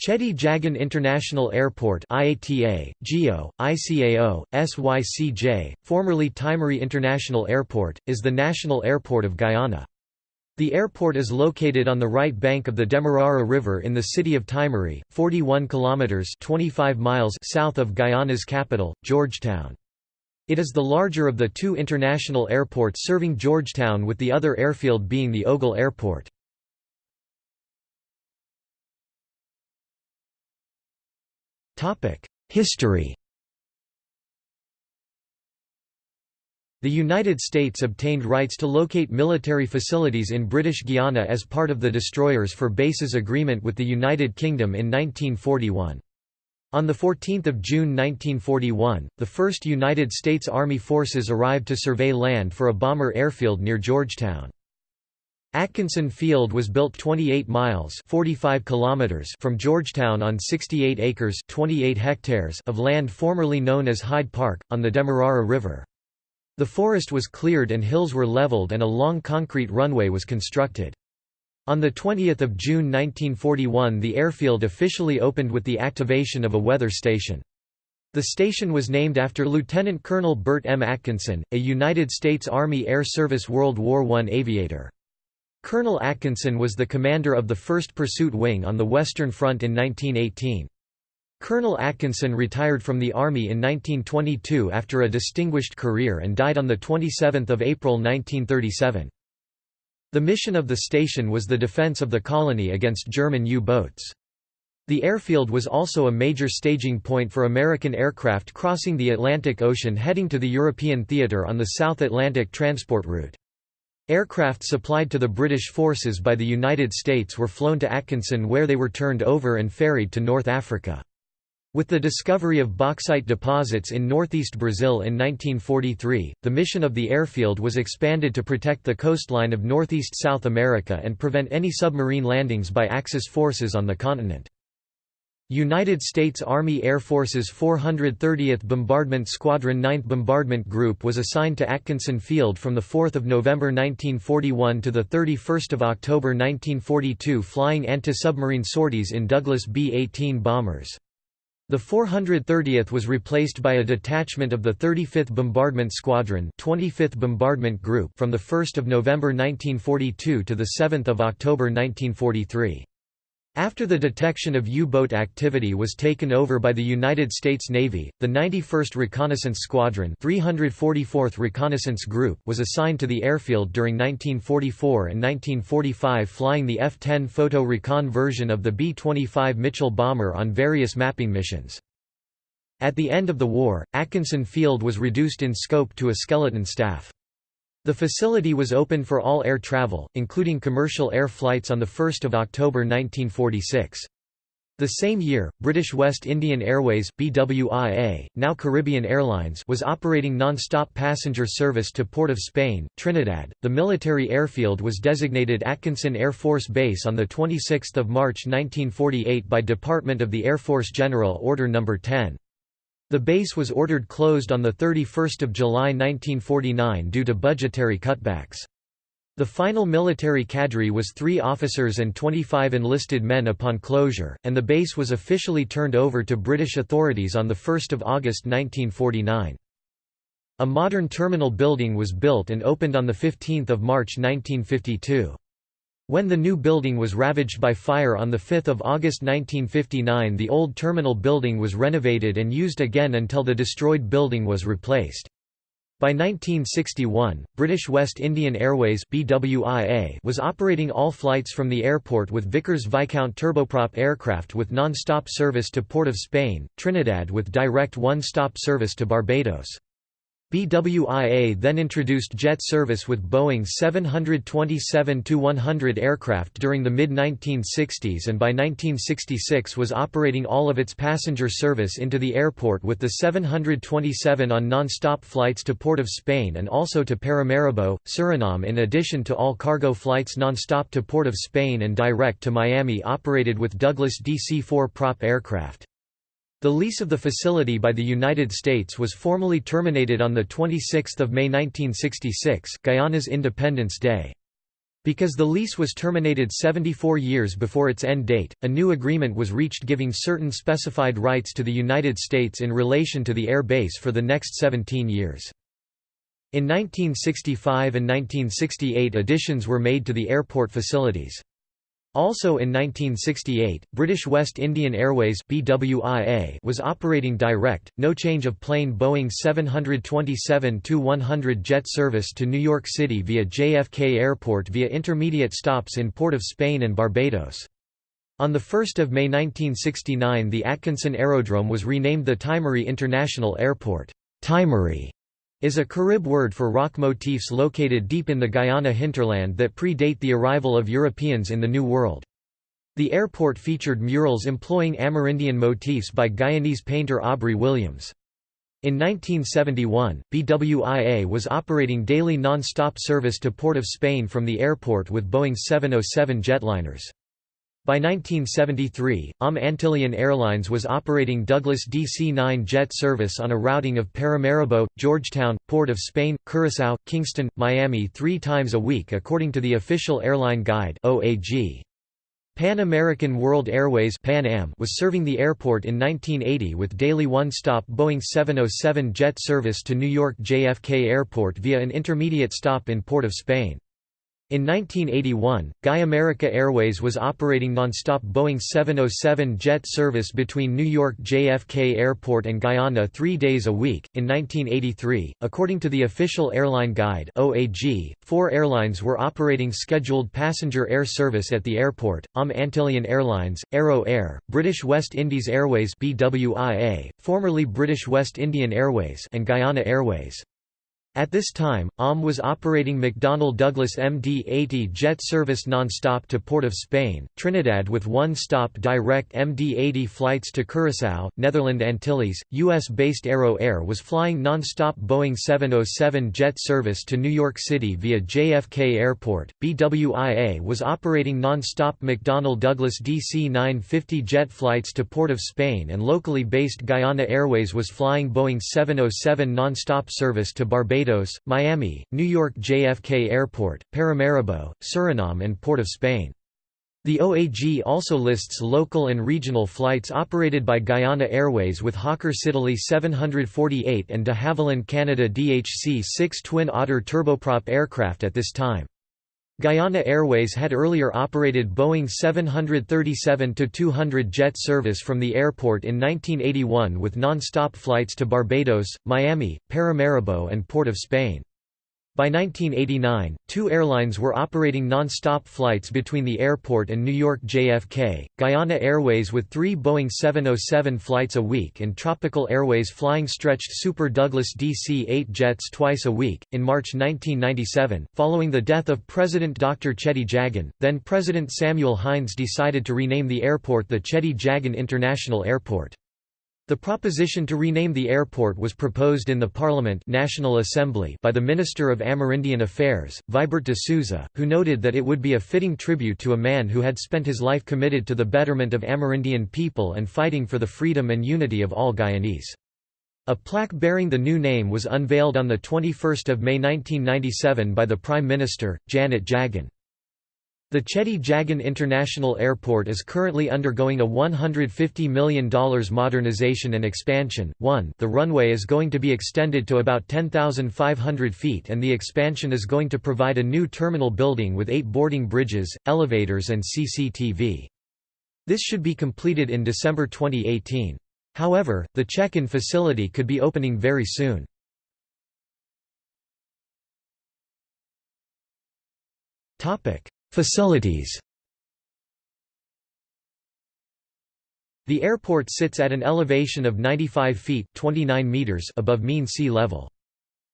Cheddi Jagan International Airport IATA, GEO, ICAO, SYCJ, formerly Timehri International Airport, is the national airport of Guyana. The airport is located on the right bank of the Demerara River in the city of Timehri, 41 kilometers 25 miles south of Guyana's capital, Georgetown. It is the larger of the two international airports serving Georgetown with the other airfield being the Ogle Airport. History The United States obtained rights to locate military facilities in British Guiana as part of the Destroyers for Bases Agreement with the United Kingdom in 1941. On 14 June 1941, the 1st United States Army forces arrived to survey land for a bomber airfield near Georgetown. Atkinson Field was built 28 miles 45 kilometers from Georgetown on 68 acres 28 hectares of land formerly known as Hyde Park, on the Demerara River. The forest was cleared and hills were leveled and a long concrete runway was constructed. On 20 June 1941 the airfield officially opened with the activation of a weather station. The station was named after Lieutenant Colonel Bert M. Atkinson, a United States Army Air Service World War I aviator. Colonel Atkinson was the commander of the 1st Pursuit Wing on the Western Front in 1918. Colonel Atkinson retired from the Army in 1922 after a distinguished career and died on 27 April 1937. The mission of the station was the defense of the colony against German U-boats. The airfield was also a major staging point for American aircraft crossing the Atlantic Ocean heading to the European theater on the South Atlantic transport route. Aircraft supplied to the British forces by the United States were flown to Atkinson where they were turned over and ferried to North Africa. With the discovery of bauxite deposits in northeast Brazil in 1943, the mission of the airfield was expanded to protect the coastline of northeast South America and prevent any submarine landings by Axis forces on the continent. United States Army Air Force's 430th Bombardment Squadron 9th Bombardment Group was assigned to Atkinson Field from 4 November 1941 to 31 October 1942 flying anti-submarine sorties in Douglas B-18 bombers. The 430th was replaced by a detachment of the 35th Bombardment Squadron 25th Bombardment Group from 1 November 1942 to 7 October 1943. After the detection of U-boat activity was taken over by the United States Navy, the 91st Reconnaissance Squadron 344th Reconnaissance Group was assigned to the airfield during 1944 and 1945 flying the F-10 Photo Recon version of the B-25 Mitchell bomber on various mapping missions. At the end of the war, Atkinson Field was reduced in scope to a skeleton staff. The facility was open for all air travel, including commercial air flights on 1 October 1946. The same year, British West Indian Airways BWIA, now Caribbean Airlines was operating non-stop passenger service to Port of Spain, Trinidad. The military airfield was designated Atkinson Air Force Base on the 26th of March 1948 by Department of the Air Force General Order No. 10. The base was ordered closed on 31 July 1949 due to budgetary cutbacks. The final military cadre was three officers and 25 enlisted men upon closure, and the base was officially turned over to British authorities on 1 August 1949. A modern terminal building was built and opened on 15 March 1952. When the new building was ravaged by fire on 5 August 1959 the old terminal building was renovated and used again until the destroyed building was replaced. By 1961, British West Indian Airways BWIA was operating all flights from the airport with Vickers Viscount turboprop aircraft with non-stop service to Port of Spain, Trinidad with direct one-stop service to Barbados. BWIA then introduced jet service with Boeing 727-100 aircraft during the mid-1960s and by 1966 was operating all of its passenger service into the airport with the 727 on non-stop flights to Port of Spain and also to Paramaribo, Suriname in addition to all cargo flights non-stop to Port of Spain and direct to Miami operated with Douglas DC-4 prop aircraft. The lease of the facility by the United States was formally terminated on 26 May 1966 Guyana's Independence Day. Because the lease was terminated 74 years before its end date, a new agreement was reached giving certain specified rights to the United States in relation to the air base for the next 17 years. In 1965 and 1968 additions were made to the airport facilities. Also in 1968, British West Indian Airways BWIA was operating direct, no change of plane Boeing 727-100 jet service to New York City via JFK Airport via intermediate stops in Port of Spain and Barbados. On 1 May 1969 the Atkinson Aerodrome was renamed the Timehri International Airport. Timehri is a Carib word for rock motifs located deep in the Guyana hinterland that predate the arrival of Europeans in the New World. The airport featured murals employing Amerindian motifs by Guyanese painter Aubrey Williams. In 1971, BWIA was operating daily non-stop service to Port of Spain from the airport with Boeing 707 jetliners. By 1973, ALM Antillean Airlines was operating Douglas DC-9 jet service on a routing of Paramaribo, Georgetown, Port of Spain, Curaçao, Kingston, Miami three times a week according to the official airline guide OAG. Pan American World Airways Pan Am was serving the airport in 1980 with daily one-stop Boeing 707 jet service to New York JFK Airport via an intermediate stop in Port of Spain. In 1981, Guy America Airways was operating nonstop Boeing 707 jet service between New York JFK Airport and Guyana three days a week. In 1983, according to the official airline guide (OAG), four airlines were operating scheduled passenger air service at the airport: ALM Antillean Airlines, Arrow Air, British West Indies Airways (BWIA), formerly British West Indian Airways, and Guyana Airways. At this time, ALM was operating McDonnell Douglas MD-80 jet service non-stop to Port of Spain, Trinidad with one-stop direct MD-80 flights to Curaçao, Netherland Antilles. U.S.-based Arrow Air was flying non-stop Boeing 707 jet service to New York City via JFK Airport. BWIA was operating non-stop McDonnell Douglas DC-950 jet flights to Port of Spain and locally based Guyana Airways was flying Boeing 707 non-stop service to Barbados Barbados, Miami, New York JFK Airport, Paramaribo, Suriname and Port of Spain. The OAG also lists local and regional flights operated by Guyana Airways with Hawker Siddeley 748 and de Havilland Canada DHC-6 Twin Otter turboprop aircraft at this time. Guyana Airways had earlier operated Boeing 737-200 jet service from the airport in 1981 with non-stop flights to Barbados, Miami, Paramaribo and Port of Spain. By 1989, two airlines were operating non-stop flights between the airport and New York JFK, Guyana Airways with three Boeing 707 flights a week and Tropical Airways flying stretched Super Douglas DC-8 jets twice a week. In March 1997, following the death of President Dr. Cheddi Jagan, then President Samuel Hinds decided to rename the airport the Cheddi Jagan International Airport. The proposition to rename the airport was proposed in the Parliament National Assembly by the Minister of Amerindian Affairs, Vibert de Souza, who noted that it would be a fitting tribute to a man who had spent his life committed to the betterment of Amerindian people and fighting for the freedom and unity of all Guyanese. A plaque bearing the new name was unveiled on 21 May 1997 by the Prime Minister, Janet Jagan. The Cheddi Jagan International Airport is currently undergoing a $150 million modernization and expansion. 1 The runway is going to be extended to about 10,500 feet and the expansion is going to provide a new terminal building with eight boarding bridges, elevators and CCTV. This should be completed in December 2018. However, the check-in facility could be opening very soon. Topic Facilities The airport sits at an elevation of 95 feet 29 meters above mean sea level.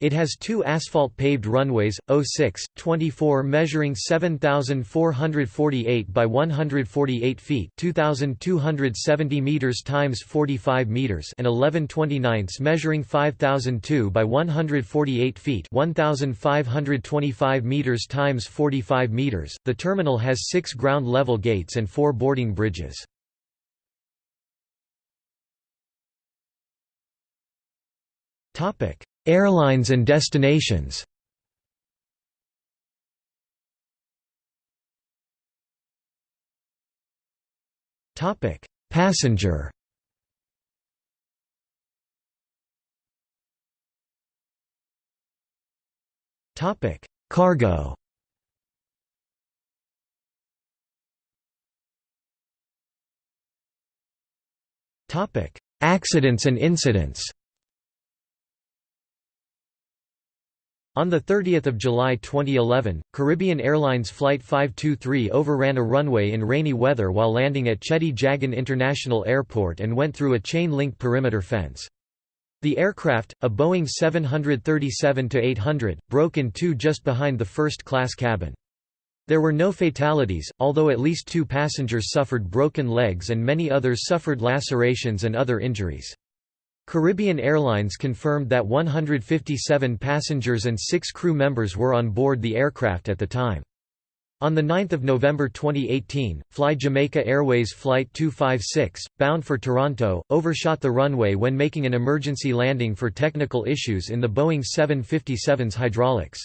It has two asphalt-paved runways, 06, 24 measuring 7,448 by 148 feet 2,270 meters times 45 meters and 11 29 measuring 5,002 by 148 feet 1,525 meters times 45 meters. The terminal has six ground-level gates and four boarding bridges. Topic Airlines and destinations. Passenger. Cargo. Accidents and incidents. On 30 July 2011, Caribbean Airlines Flight 523 overran a runway in rainy weather while landing at Cheddi Jagan International Airport and went through a chain-link perimeter fence. The aircraft, a Boeing 737-800, broke in two just behind the first-class cabin. There were no fatalities, although at least two passengers suffered broken legs and many others suffered lacerations and other injuries. Caribbean Airlines confirmed that 157 passengers and six crew members were on board the aircraft at the time. On 9 November 2018, Fly Jamaica Airways Flight 256, bound for Toronto, overshot the runway when making an emergency landing for technical issues in the Boeing 757's hydraulics.